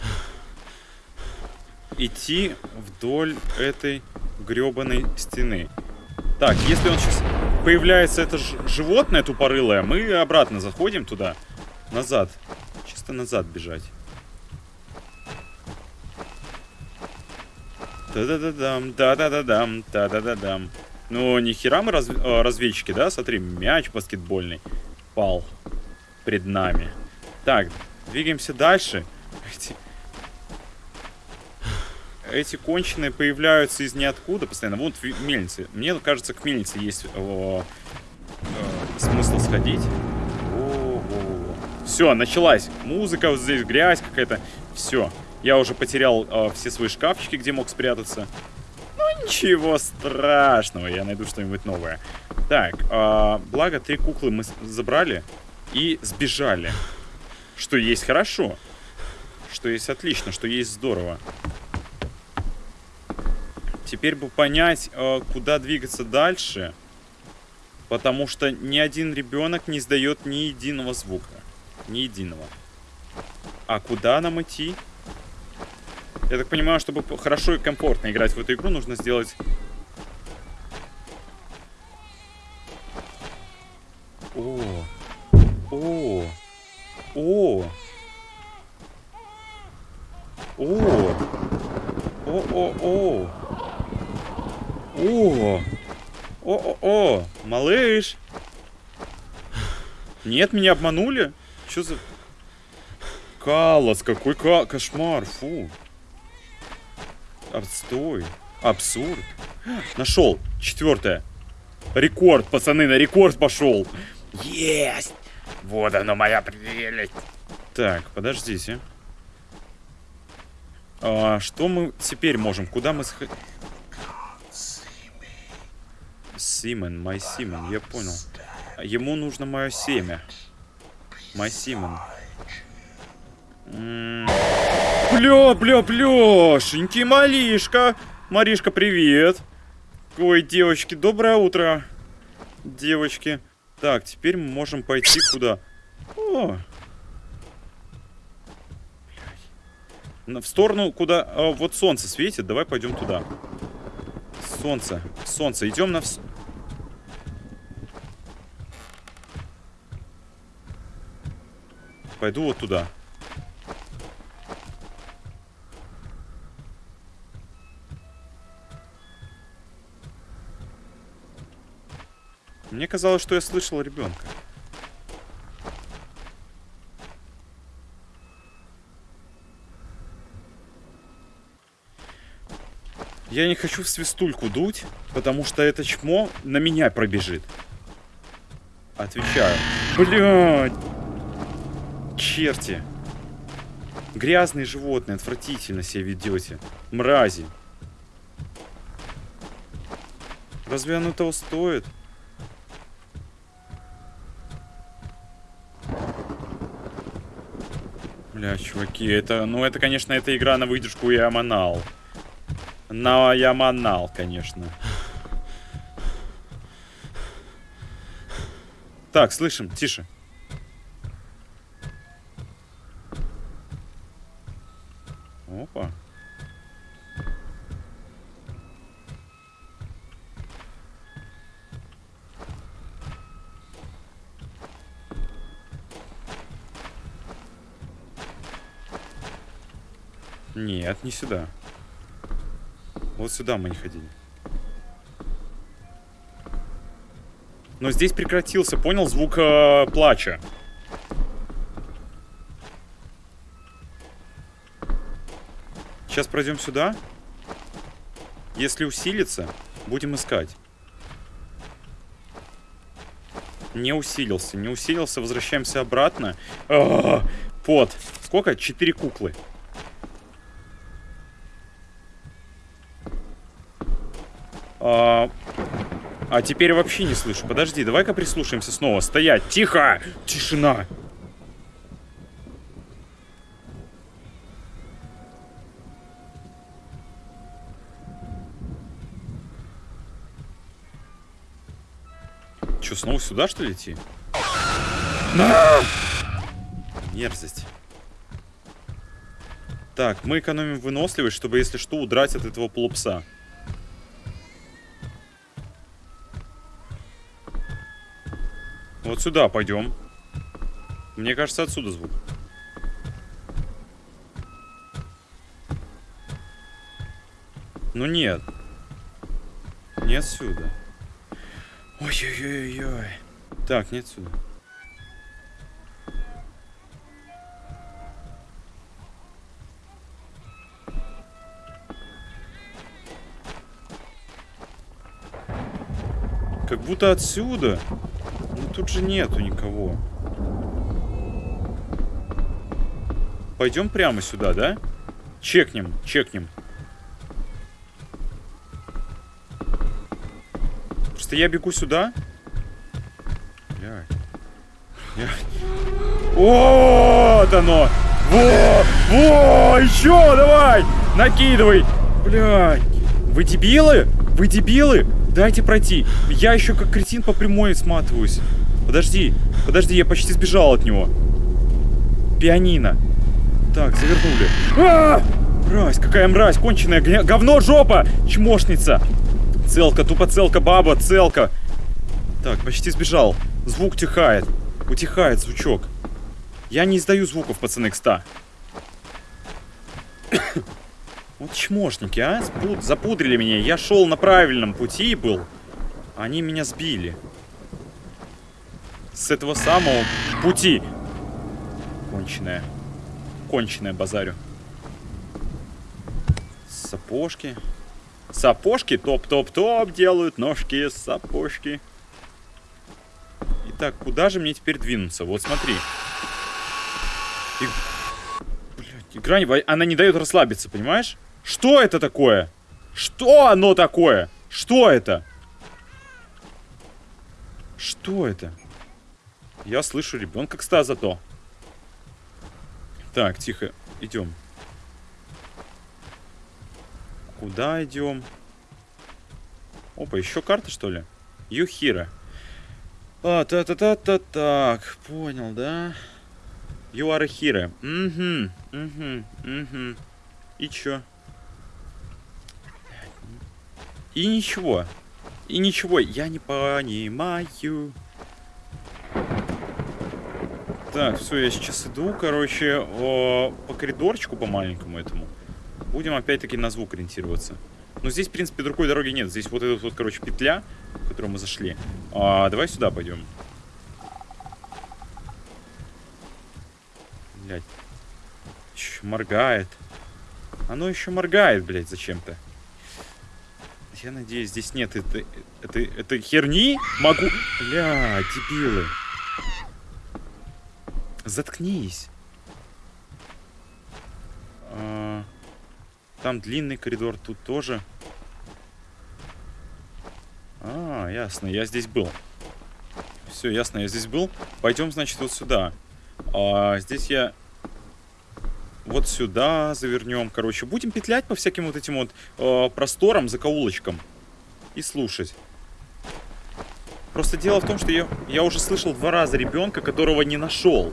[SIGHS] идти вдоль этой гребаной стены. Так, если он сейчас появляется это животное тупорылое, мы обратно заходим туда. Назад. Чисто назад бежать. Да-да-да-дам, да-да-да-дам, да-да-да-дам. Ну, нихера мы раз, э, разведчики, да? Смотри, мяч баскетбольный пал пред нами. Так, двигаемся дальше. Эти, эти конченые появляются из ниоткуда постоянно. Вот мельницы. Мне кажется, к мельнице есть о, о, смысл сходить. Все, началась. Музыка вот здесь, грязь какая-то. Все. Я уже потерял э, все свои шкафчики, где мог спрятаться. Ну, ничего страшного, я найду что-нибудь новое. Так, э, благо три куклы мы забрали и сбежали. Что есть хорошо. Что есть отлично, что есть здорово. Теперь бы понять, э, куда двигаться дальше. Потому что ни один ребенок не издает ни единого звука. Ни единого. А куда нам идти? Я так понимаю, чтобы хорошо и комфортно играть в эту игру, нужно сделать... Нет, меня обманули? Что за... Калос, какой ка... кошмар, фу. Отстой. Абсурд. Нашел. Четвертое. Рекорд, пацаны, на рекорд пошел. Есть! Вот оно, моя прелесть. Так, подождите. А, что мы теперь можем? Куда мы сходим? Симен, мой Симен, я понял. Ему нужно мое семя. Мой Симен. Бля, бля, бляшенький малишка. Маришка, привет. Ой, девочки, доброе утро. Девочки. Так, теперь мы можем пойти куда? О! В сторону, куда... А, вот солнце светит. Давай пойдем туда. Солнце. Солнце. Идем на... Пойду вот туда. Мне казалось, что я слышал ребенка. Я не хочу в свистульку дуть, потому что это чмо на меня пробежит. Отвечаю. Блядь! Черти! Грязные животные, отвратительно себя ведете. Мрази. Разве оно того стоит? Бля, чуваки, это, ну это, конечно, эта игра на выдержку манал. На я манал, конечно. Так, слышим, тише. Опа. Нет, не сюда. Вот сюда мы не ходили. Но здесь прекратился, понял, звук э, плача. Сейчас пройдем сюда. Если усилится, будем искать. Не усилился, не усилился, возвращаемся обратно. А -а -а, пот. Сколько? Четыре куклы. А, а теперь вообще не слышу. Подожди, давай-ка прислушаемся снова. Стоять! Тихо! Тишина! Че, снова сюда, что ли, идти? На! Мерзость. Так, мы экономим выносливость, чтобы, если что, удрать от этого полупса. Вот сюда пойдем. Мне кажется, отсюда звук. Ну нет. Не отсюда. Ой-ой-ой-ой. Так, не отсюда. Как будто отсюда. Тут же нету никого. Пойдем прямо сюда, да? Чекнем, чекнем. Просто я бегу сюда. Блядь. Вот оно! Во! Во! Еще давай! Накидывай! Блядь! Вы дебилы? Вы дебилы? Дайте пройти. Я еще как кретин по прямой сматываюсь. Подожди, подожди, я почти сбежал от него. Пианино. Так, завернули. А! Мразь, какая мразь, конченая говно жопа, чмошница. Целка, тупо целка, баба, целка. Так, почти сбежал. Звук тихает. Утихает звучок. Я не издаю звуков, пацаны, кста. [COUGHS] Вот чмошники, а? Запудрили меня. Я шел на правильном пути был. Они меня сбили. С этого самого пути. Конченая. Конченая базарю. Сапожки. Сапожки топ-топ-топ делают. Ножки, сапожки. Итак, куда же мне теперь двинуться? Вот смотри. И... Блядь, игра, она не дает расслабиться, понимаешь? Что это такое? Что оно такое? Что это? Что это? Я слышу ребенка, кстати, зато. Так, тихо, идем. Куда идем? Опа, еще карта, что ли? Юхира. А, та-та-та-та, так, понял, да? You are a hero. Угу, угу, угу. И чё? И ничего. И ничего, я не понимаю. Так, все, я сейчас иду, короче, по коридорчику, по маленькому этому. Будем опять-таки на звук ориентироваться. Но здесь, в принципе, другой дороги нет. Здесь вот эта вот, короче, петля, в которую мы зашли. А, давай сюда пойдем. Блять. Еще моргает. Оно еще моргает, блядь, зачем-то. Я надеюсь, здесь нет это, это, это херни. Могу... Бля, дебилы. Заткнись. А, там длинный коридор, тут тоже. А, ясно, я здесь был. Все, ясно, я здесь был. Пойдем, значит, вот сюда. А, здесь я вот сюда завернем, короче. Будем петлять по всяким вот этим вот э, просторам, закоулочкам. И слушать. Просто дело в том, что я, я уже слышал два раза ребенка, которого не нашел.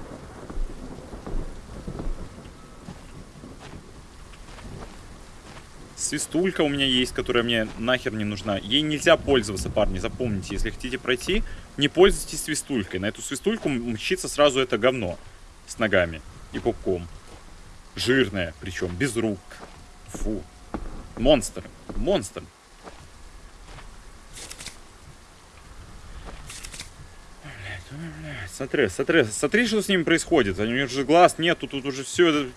Свистулька у меня есть, которая мне нахер не нужна. Ей нельзя пользоваться, парни, запомните. Если хотите пройти, не пользуйтесь свистулькой. На эту свистульку мчится сразу это говно с ногами и пупком. Жирная, причем, без рук. Фу. Монстр. Монстр. Смотри, смотри, смотри, что с ним происходит. У него же глаз нету, тут уже все.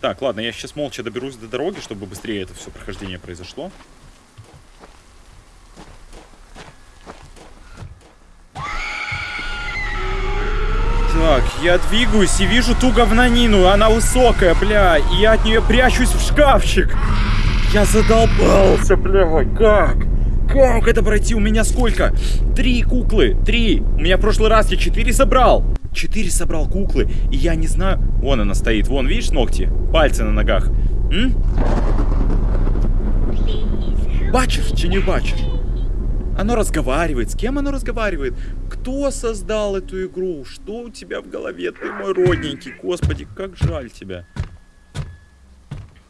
Так, ладно, я сейчас молча доберусь до дороги, чтобы быстрее это все прохождение произошло. Так, я двигаюсь и вижу ту говнанину. Она высокая, бля. И я от нее прячусь в шкафчик. Я задолбался, бля. Как? Как это пройти? У меня сколько? Три куклы. Три. У меня в прошлый раз я четыре собрал. Четыре собрал куклы. И я не знаю... Вон она стоит. Вон, видишь ногти? Пальцы на ногах. М? Бачишь, чи не бачишь? Оно разговаривает. С кем оно разговаривает? Кто создал эту игру? Что у тебя в голове? Ты мой родненький. Господи, как жаль тебя.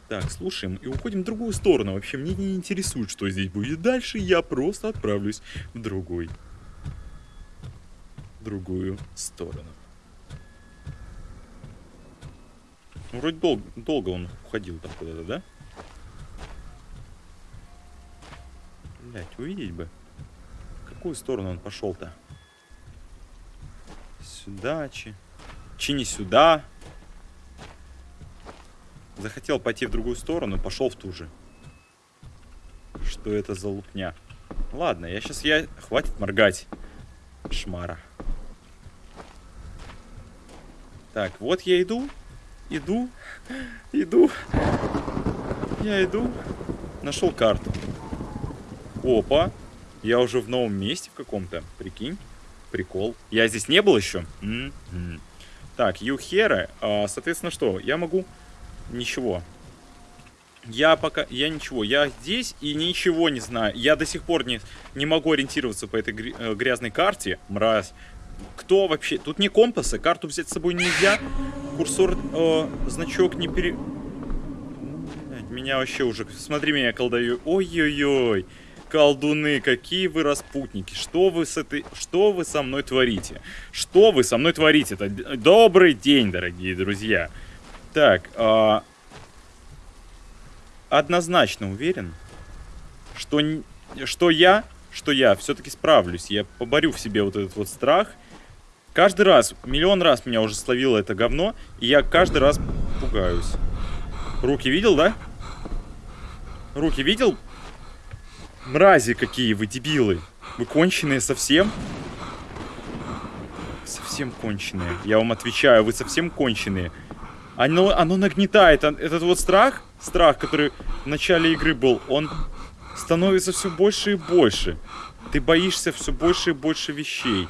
Так, слушаем и уходим в другую сторону. Вообще, мне не интересует, что здесь будет дальше. Я просто отправлюсь в другой. другую сторону. Ну, вроде дол долго он уходил там куда-то, да? Блять, увидеть бы какую сторону он пошел-то? Сюда, чи... Чи не сюда. Захотел пойти в другую сторону, пошел в ту же. Что это за лупня? Ладно, я сейчас... я Хватит моргать. Шмара. Так, вот я иду. Иду. Иду. Я иду. Нашел карту. Опа. Я уже в новом месте в каком-то. Прикинь. Прикол. Я здесь не был еще? М -м -м. Так, Юхера. А, соответственно, что? Я могу... Ничего. Я пока... Я ничего. Я здесь и ничего не знаю. Я до сих пор не, не могу ориентироваться по этой э, грязной карте. Мразь. Кто вообще... Тут не компасы. Карту взять с собой нельзя. Курсор... Э, значок не пере... Меня вообще уже... Смотри, меня колдаю. Ой-ой-ой колдуны, какие вы распутники. Что вы с этой... Что вы со мной творите? Что вы со мной творите? Это добрый день, дорогие друзья. Так, э... однозначно уверен, что, что я, что я все-таки справлюсь. Я поборю в себе вот этот вот страх. Каждый раз, миллион раз меня уже словило это говно, и я каждый раз пугаюсь. Руки видел, да? Руки видел? Мрази какие вы, дебилы. Вы конченые совсем? Совсем конченые. Я вам отвечаю, вы совсем конченые. Оно, оно нагнетает. Этот вот страх, страх, который в начале игры был, он становится все больше и больше. Ты боишься все больше и больше вещей.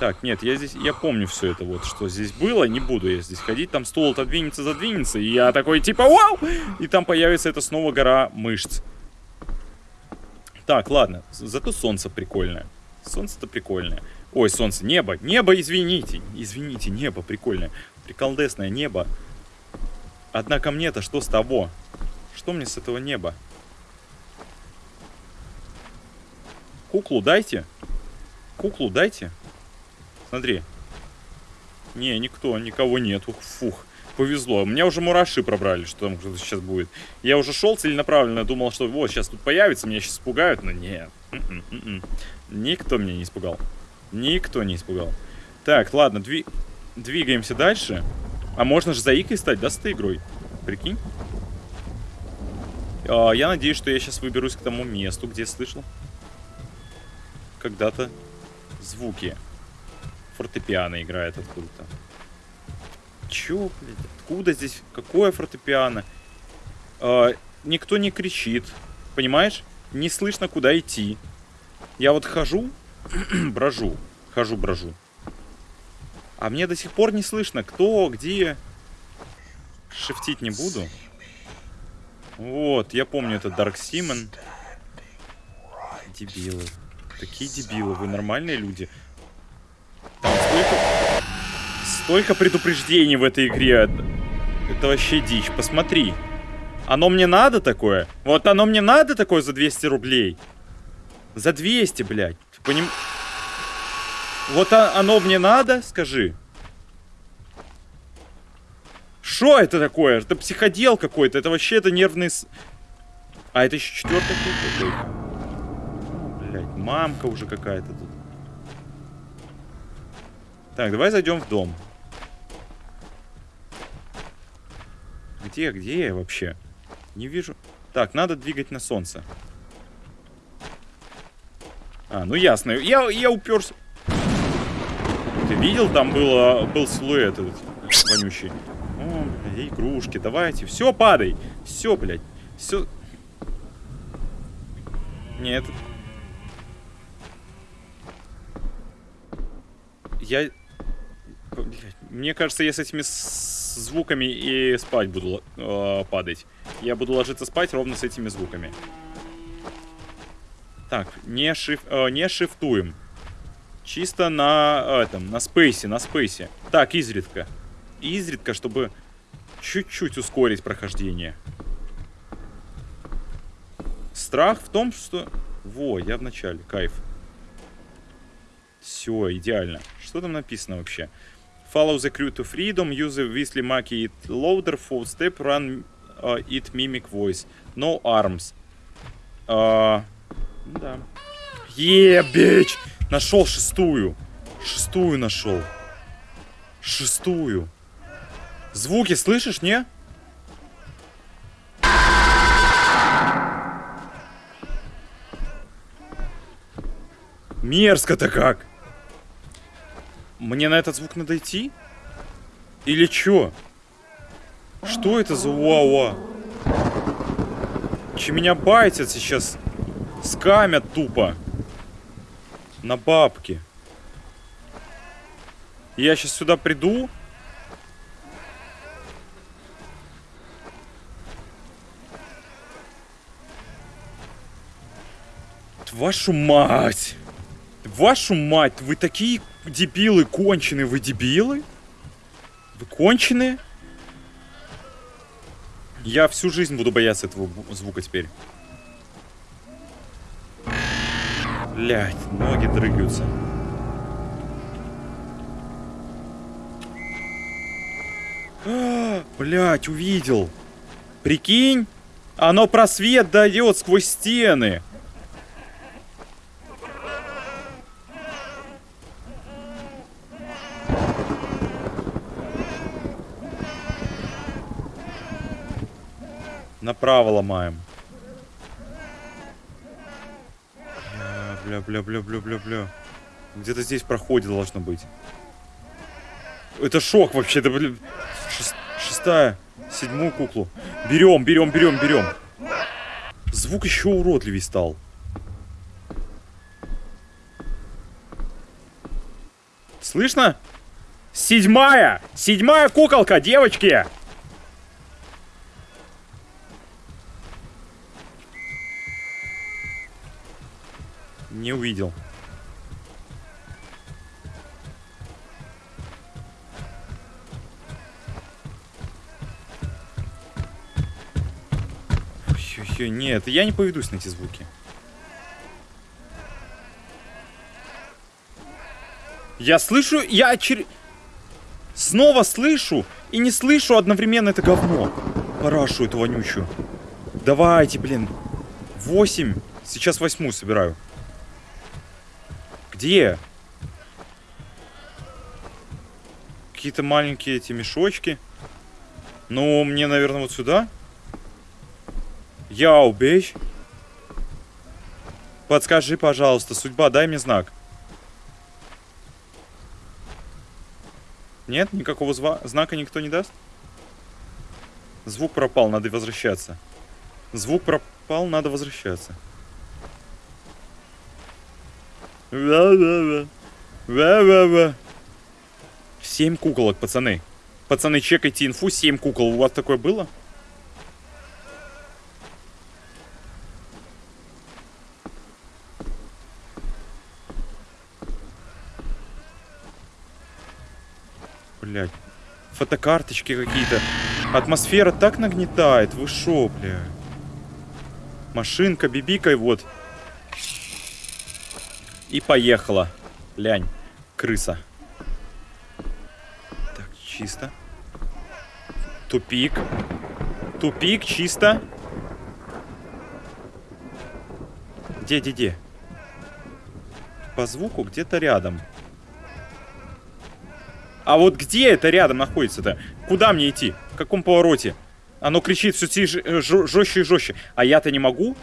Так, нет, я здесь, я помню все это вот, что здесь было, не буду я здесь ходить, там стол отодвинется, задвинется, и я такой типа вау, и там появится это снова гора мышц. Так, ладно. Зато солнце прикольное. Солнце-то прикольное. Ой, солнце, небо, небо, извините. Извините, небо прикольное. Приколдесное небо. Однако мне-то что с того? Что мне с этого неба? Куклу дайте. Куклу дайте. Смотри. Не, никто, никого нету. Фух, повезло. У меня уже мураши пробрали, что там сейчас будет. Я уже шел целенаправленно, думал, что вот, сейчас тут появится, меня сейчас испугают, но нет. М-м, м-м. Никто меня не испугал. Никто не испугал. Так, ладно, дви... двигаемся дальше. А можно же заикой стать, да, с этой игрой? Прикинь? А, я надеюсь, что я сейчас выберусь к тому месту, где слышал когда-то звуки. Фортепиано играет откуда-то. Чё, блядь? Откуда здесь? Какое фортепиано? А, никто не кричит. Понимаешь? Не слышно, куда идти. Я вот хожу, [CLEARS THROAT] брожу. Хожу, брожу. А мне до сих пор не слышно, кто, где. Шифтить не буду. Вот, я помню это Dark Simon. Дебилы. Такие дебилы, вы нормальные люди. Там столько... Столько предупреждений в этой игре. Это вообще дичь. Посмотри. Оно мне надо такое? Вот оно мне надо такое за 200 рублей? За 200, блядь. Поним... Вот оно мне надо? Скажи. Что это такое? Это психодел какой-то. Это вообще это нервный... А, это еще четвертый какой-то блядь, мамка уже какая-то тут. Так, давай зайдем в дом. Где, где я вообще? Не вижу. Так, надо двигать на солнце. А, ну ясно. Я, я уперся. Видел, там было, был силуэт этот вонючий. О, блядь, игрушки, давайте. Все, падай. Все, блядь. Все. Нет, Я... Мне кажется, я с этими звуками и спать буду э, падать. Я буду ложиться спать ровно с этими звуками. Так, не, шиф, э, не шифтуем. Чисто на э, этом, на спейсе, на спейсе. Так, изредка. Изредка, чтобы чуть-чуть ускорить прохождение. Страх в том, что... Во, я в начале, кайф. Все, идеально. Что там написано вообще? Follow the crew to freedom, use the Weasley Maki it loader, full step, run uh, it mimic voice. No arms. Uh, да. Е, бич! Нашел шестую. Шестую нашел. Шестую. Звуки слышишь, не? Мерзко-то как. Мне на этот звук надо идти? Или чё? Что это за уа-уа? Че меня байтят сейчас? Скамят тупо. На бабки. Я сейчас сюда приду. Вашу мать! Вашу мать, вы такие дебилы конченые, вы дебилы? Вы конченые? Я всю жизнь буду бояться этого звука теперь. Блять, ноги дрыгаются. А, блять, увидел. Прикинь, оно просвет дает сквозь стены. Направо ломаем. Бля, бля, бля, бля, бля, бля. Где-то здесь проходе должно быть. Это шок вообще, это, блин. Шест... Шестая. Седьмую куклу. Берем, берем, берем, берем. Звук еще уродливей стал. Слышно? Седьмая! Седьмая куколка, девочки! Не увидел. Ой, нет, я не поведусь на эти звуки. Я слышу, я чер... Снова слышу и не слышу одновременно это говно. Парашу эту вонючую. Давайте, блин. Восемь. Сейчас восьмую собираю. Где? Какие-то маленькие эти мешочки. Ну, мне, наверное, вот сюда. Я убей. Подскажи, пожалуйста, судьба, дай мне знак. Нет? Никакого знака никто не даст? Звук пропал, надо возвращаться. Звук пропал, надо возвращаться. Ва-ва-ва. Семь куколок, пацаны. Пацаны, чекайте инфу. Семь кукол. У вас такое было? Блять. Фотокарточки какие-то. Атмосфера так нагнетает. Вы шо, бля? Машинка, бибикой, вот. И поехала. Лянь. Крыса. Так, чисто. Тупик. Тупик, чисто. Где, где, где? По звуку где-то рядом. А вот где это рядом находится-то? Куда мне идти? В каком повороте? Оно кричит все э, жестче и жестче. А я-то не могу?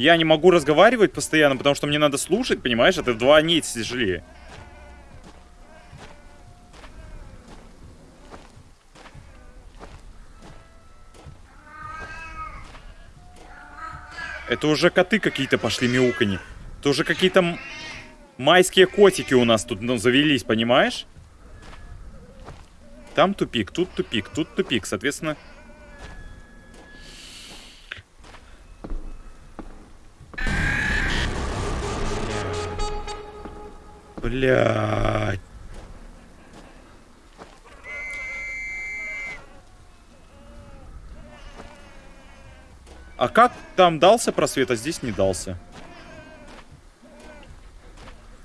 Я не могу разговаривать постоянно, потому что мне надо слушать, понимаешь? Это вдвойне тяжелее. Это уже коты какие-то пошли мяукани. Это уже какие-то майские котики у нас тут ну, завелись, понимаешь? Там тупик, тут тупик, тут тупик. Соответственно, Блядь. А как там дался просвет, а здесь не дался?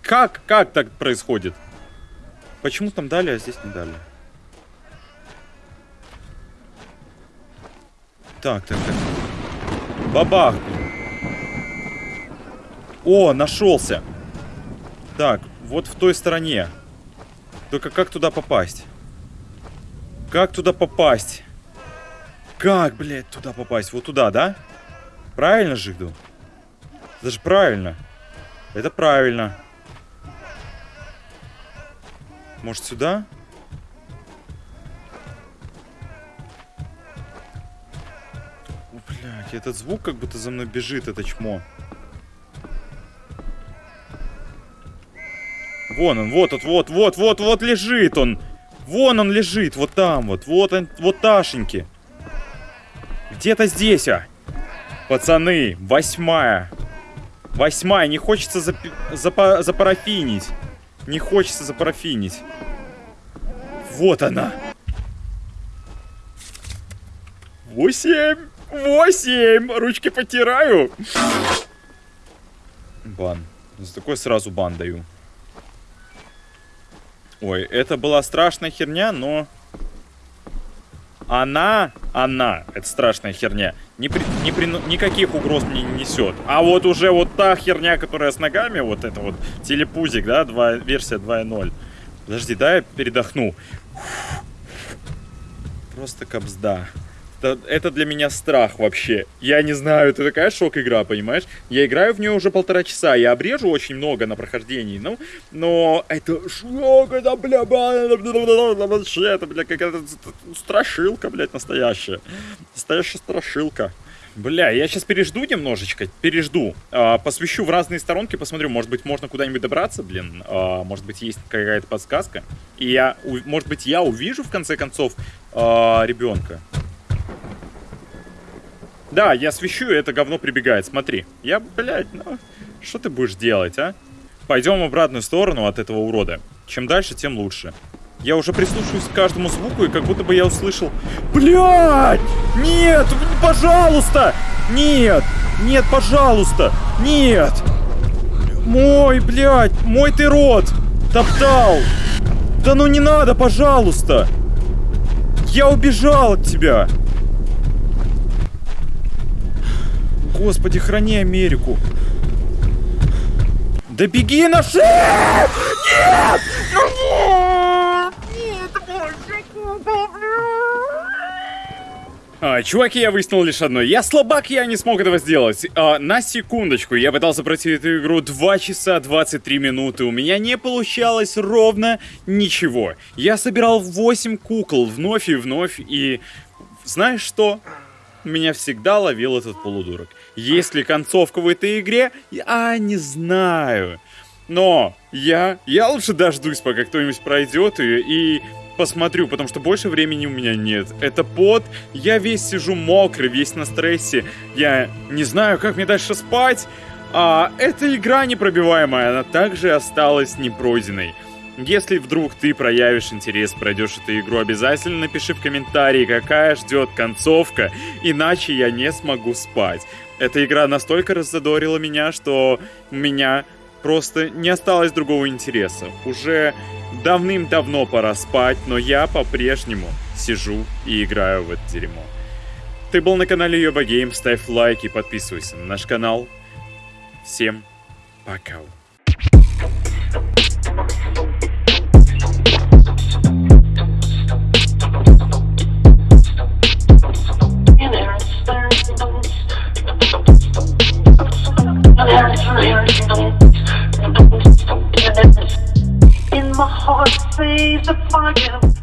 Как? Как так происходит? Почему там дали, а здесь не дали? Так, так, так. Бабах. О, нашелся. Так, вот в той стороне. Только как туда попасть? Как туда попасть? Как, блядь, туда попасть? Вот туда, да? Правильно же иду? Это же правильно. Это правильно. Может, сюда? О, блядь, этот звук как будто за мной бежит, это чмо. Вон он, вот, вот, вот, вот, вот, вот лежит он. Вон он лежит, вот там вот, вот он, вот Ташеньки. Где-то здесь, а. Пацаны, восьмая. Восьмая, не хочется зап запа запарафинить. Не хочется запарафинить. Вот она. Восемь. Восемь. Ручки потираю. Бан. За такой сразу бан даю. Ой, это была страшная херня, но... Она, она, это страшная херня, не при, не при, никаких угроз не несет. А вот уже вот та херня, которая с ногами, вот это вот телепузик, да, 2, версия 2.0. Подожди, дай я передохну. Просто капсда это, это для меня страх вообще. Я не знаю, это такая шок-игра, понимаешь? Я играю в нее уже полтора часа, я обрежу очень много на прохождении, ну, но это шок, это, бля, вообще, это, бля, какая-то страшилка, блядь, настоящая. Настоящая страшилка. Бля, я сейчас пережду немножечко, пережду. А, посвящу в разные сторонки, посмотрю, может быть, можно куда-нибудь добраться, блин. А, может быть, есть какая-то подсказка. И я, может быть, я увижу, в конце концов, а, ребенка. Да, я свищу, и это говно прибегает, смотри. Я, блядь, ну... Что ты будешь делать, а? Пойдем в обратную сторону от этого урода. Чем дальше, тем лучше. Я уже прислушиваюсь к каждому звуку, и как будто бы я услышал... Блядь! Нет! Пожалуйста! Нет! Нет, пожалуйста! Нет! Мой, блядь! Мой ты рот! Топтал! Да ну не надо, пожалуйста! Я убежал от тебя! Господи, храни Америку! Да беги на шею! Нет! Ну нет! А, чуваки, я выяснил лишь одно. Я слабак, я не смог этого сделать. А, на секундочку, я пытался пройти эту игру 2 часа 23 минуты. У меня не получалось ровно ничего. Я собирал 8 кукол вновь и вновь, и... Знаешь что? Меня всегда ловил этот полудурок. Есть ли концовка в этой игре? Я не знаю. Но я, я лучше дождусь, пока кто-нибудь пройдет ее и посмотрю, потому что больше времени у меня нет. Это пот, я весь сижу мокрый, весь на стрессе. Я не знаю, как мне дальше спать. А эта игра непробиваемая, она также осталась непройденной. Если вдруг ты проявишь интерес, пройдешь эту игру, обязательно напиши в комментарии, какая ждет концовка, иначе я не смогу спать. Эта игра настолько раззадорила меня, что у меня просто не осталось другого интереса. Уже давным-давно пора спать, но я по-прежнему сижу и играю в это дерьмо. Ты был на канале Йоба Гейм, ставь лайк и подписывайся на наш канал. Всем пока. In my heart, says the fire.